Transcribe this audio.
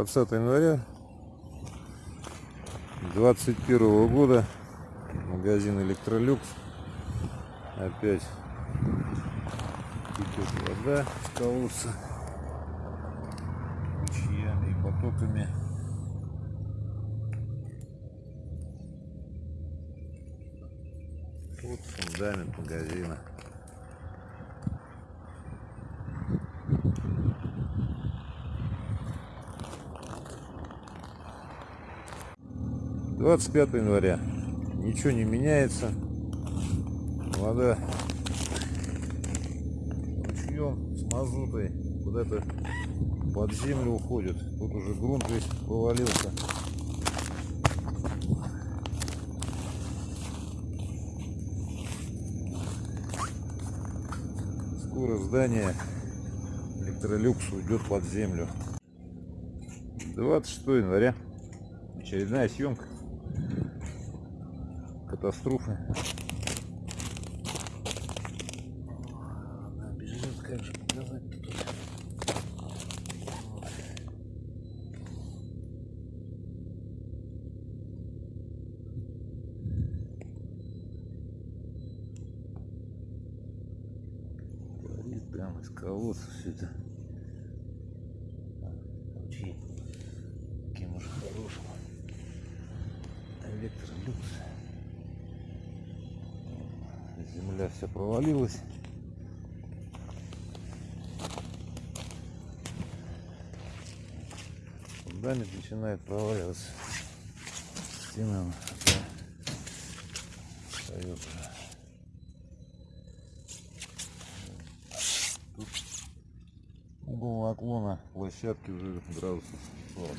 20 января 21 года. Магазин электролюкс опять течет вода с колодца ручьями и потоками. Вот фундамент магазина Двадцать пятое января. Ничего не меняется. Вода ручьем с мазутой куда-то под землю уходит. Тут уже грунт весь повалился. Скоро здание электролюкс уйдет под землю. 26 января. Очередная съемка. Катастрофы. Бежит, как же показать тут. Горит прямо из колодца все это. Ручей. Земля вся провалилась. Фундамент начинает проваливаться. Стена встает уже. Тут угол наклона площадки уже градусов 40.